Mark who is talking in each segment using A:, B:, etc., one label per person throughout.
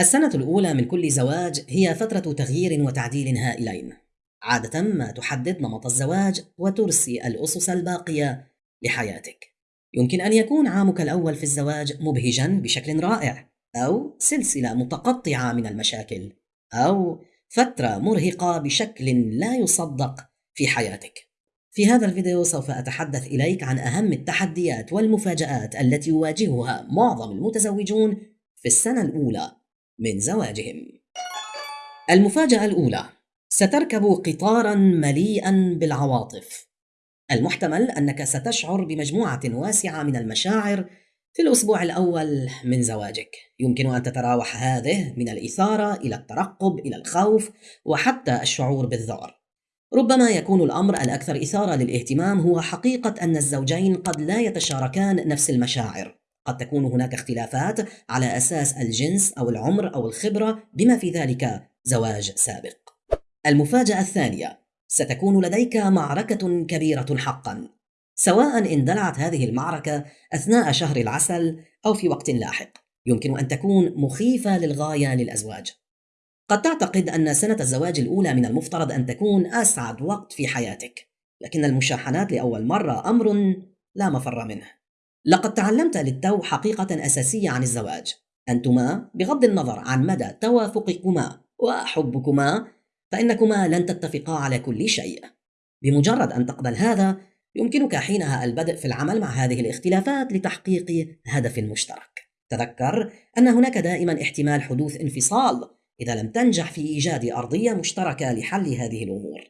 A: السنة الأولى من كل زواج هي فترة تغيير وتعديل هائلين. عادة ما تحدد نمط الزواج وترسي الأسس الباقية لحياتك. يمكن أن يكون عامك الأول في الزواج مبهجا بشكل رائع، أو سلسلة متقطعة من المشاكل، أو فترة مرهقة بشكل لا يصدق في حياتك. في هذا الفيديو سوف أتحدث إليك عن أهم التحديات والمفاجآت التي يواجهها معظم المتزوجون في السنة الأولى من زواجهم. المفاجأة الأولى: ستركب قطارا مليئا بالعواطف. المحتمل أنك ستشعر بمجموعة واسعة من المشاعر في الأسبوع الأول من زواجك يمكن أن تتراوح هذه من الإثارة إلى الترقب إلى الخوف وحتى الشعور بالذعر ربما يكون الأمر الأكثر إثارة للاهتمام هو حقيقة أن الزوجين قد لا يتشاركان نفس المشاعر قد تكون هناك اختلافات على أساس الجنس أو العمر أو الخبرة بما في ذلك زواج سابق. المفاجأة الثانية ستكون لديك معركة كبيرة حقا. سواء اندلعت هذه المعركة أثناء شهر العسل أو في وقت لاحق يمكن أن تكون مخيفة للغاية للأزواج. قد تعتقد أن سنة الزواج الأولى من المفترض أن تكون أسعد وقت في حياتك لكن المشاحنات لأول مرة أمر لا مفر منه. لقد تعلمت للتو حقيقة أساسية عن الزواج. أنتما بغض النظر عن مدى توافقكما وحبكما فإنكما لن تتفقا على كل شيء. بمجرد أن تقبل هذا يمكنك حينها البدء في العمل مع هذه الاختلافات لتحقيق هدف مشترك. تذكر أن هناك دائما احتمال حدوث انفصال إذا لم تنجح في إيجاد أرضية مشتركة لحل هذه الأمور.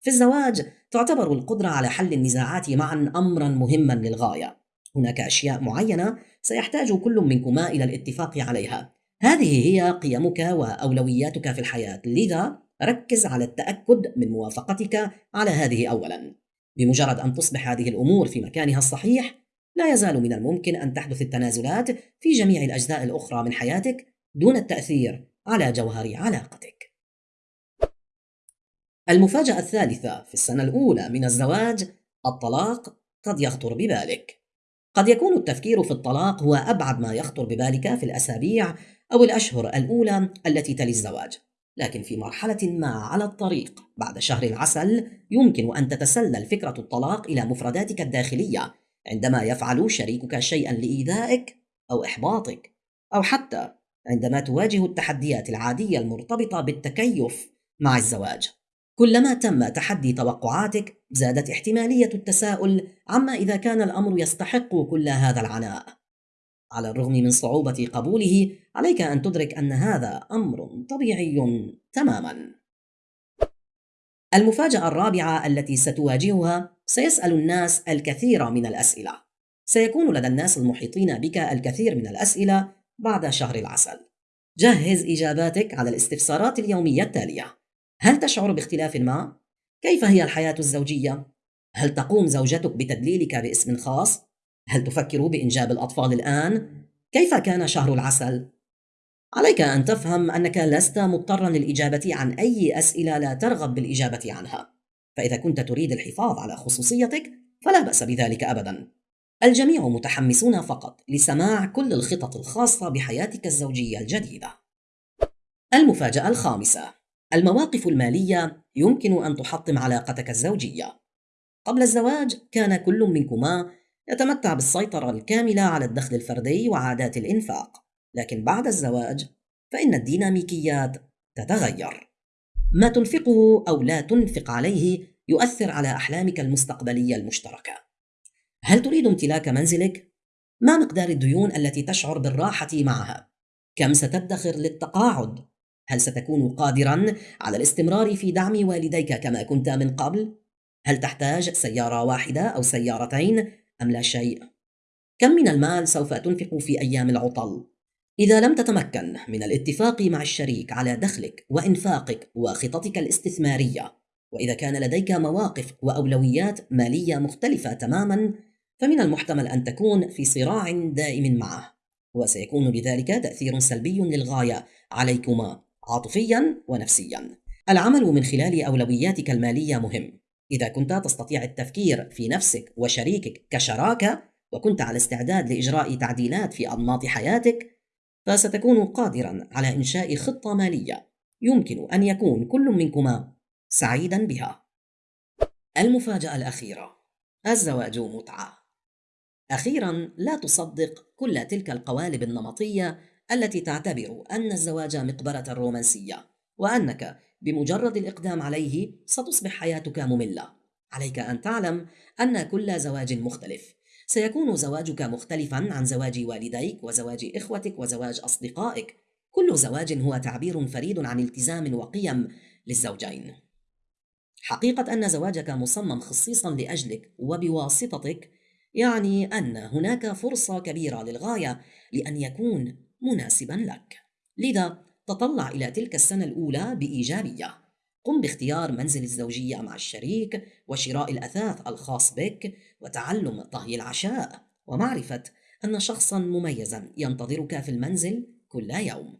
A: في الزواج تعتبر القدرة على حل النزاعات معا أمرا مهما للغاية. هناك أشياء معينة سيحتاج كل منكما إلى الاتفاق عليها هذه هي قيمك وأولوياتك في الحياة لذا ركز على التأكد من موافقتك على هذه أولا بمجرد أن تصبح هذه الأمور في مكانها الصحيح لا يزال من الممكن أن تحدث التنازلات في جميع الأجزاء الأخرى من حياتك دون التأثير على جوهر علاقتك. المفاجأة الثالثة في السنة الأولى من الزواج الطلاق قد يخطر ببالك. قد يكون التفكير في الطلاق هو أبعد ما يخطر ببالك في الأسابيع أو الأشهر الأولى التي تلي الزواج. لكن في مرحلة ما على الطريق بعد شهر العسل يمكن أن تتسلل فكرة الطلاق إلى مفرداتك الداخلية عندما يفعل شريكك شيئا لإيذائك أو إحباطك أو حتى عندما تواجه التحديات العادية المرتبطة بالتكيف مع الزواج كلما تم تحدي توقعاتك زادت احتمالية التساؤل عما إذا كان الأمر يستحق كل هذا العناء على الرغم من صعوبة قبوله عليك أن تدرك أن هذا أمر طبيعي تماما. المفاجأة الرابعة التي ستواجهها سيسأل الناس الكثير من الأسئلة. سيكون لدى الناس المحيطين بك الكثير من الأسئلة بعد شهر العسل. جهز إجاباتك على الاستفسارات اليومية التالية: هل تشعر باختلاف ما؟ كيف هي الحياة الزوجية؟ هل تقوم زوجتك بتدليلك باسم خاص؟ هل تفكر بإنجاب الأطفال الآن؟ كيف كان شهر العسل؟ عليك أن تفهم أنك لست مضطرا للإجابة عن أي أسئلة لا ترغب بالإجابة عنها فإذا كنت تريد الحفاظ على خصوصيتك فلا بأس بذلك أبدا الجميع متحمسون فقط لسماع كل الخطط الخاصة بحياتك الزوجية الجديدة المفاجأة الخامسة المواقف المالية يمكن أن تحطم علاقتك الزوجية قبل الزواج كان كل منكما يتمتع بالسيطرة الكاملة على الدخل الفردي وعادات الإنفاق، لكن بعد الزواج فإن الديناميكيات تتغير. ما تنفقه أو لا تنفق عليه يؤثر على أحلامك المستقبلية المشتركة. هل تريد امتلاك منزلك؟ ما مقدار الديون التي تشعر بالراحة معها؟ كم ستدخر للتقاعد؟ هل ستكون قادرا على الاستمرار في دعم والديك كما كنت من قبل؟ هل تحتاج سيارة واحدة أو سيارتين أم لا شيء؟ كم من المال سوف تنفق في أيام العطل؟ إذا لم تتمكن من الاتفاق مع الشريك على دخلك وإنفاقك وخططك الاستثمارية، وإذا كان لديك مواقف وأولويات مالية مختلفة تماما، فمن المحتمل أن تكون في صراع دائم معه، وسيكون لذلك تأثير سلبي للغاية عليكما عاطفيا ونفسيا. العمل من خلال أولوياتك المالية مهم، إذا كنت تستطيع التفكير في نفسك وشريكك كشراكة وكنت على استعداد لإجراء تعديلات في أنماط حياتك فستكون قادرا على إنشاء خطة مالية يمكن أن يكون كل منكما سعيدا بها. المفاجأة الأخيرة: الزواج متعة. أخيرا لا تصدق كل تلك القوالب النمطية التي تعتبر أن الزواج مقبرة رومانسية، وأنك بمجرد الإقدام عليه ستصبح حياتك مملة. عليك أن تعلم أن كل زواج مختلف، سيكون زواجك مختلفا عن زواج والديك وزواج إخوتك وزواج أصدقائك. كل زواج هو تعبير فريد عن التزام وقيم للزوجين. حقيقة أن زواجك مصمم خصيصا لأجلك وبواسطتك يعني أن هناك فرصة كبيرة للغاية لأن يكون مناسبا لك. لذا تطلع إلى تلك السنة الأولى بإيجابية. قم باختيار منزل الزوجية مع الشريك وشراء الأثاث الخاص بك وتعلم طهي العشاء. ومعرفة أن شخصا مميزا ينتظرك في المنزل كل يوم.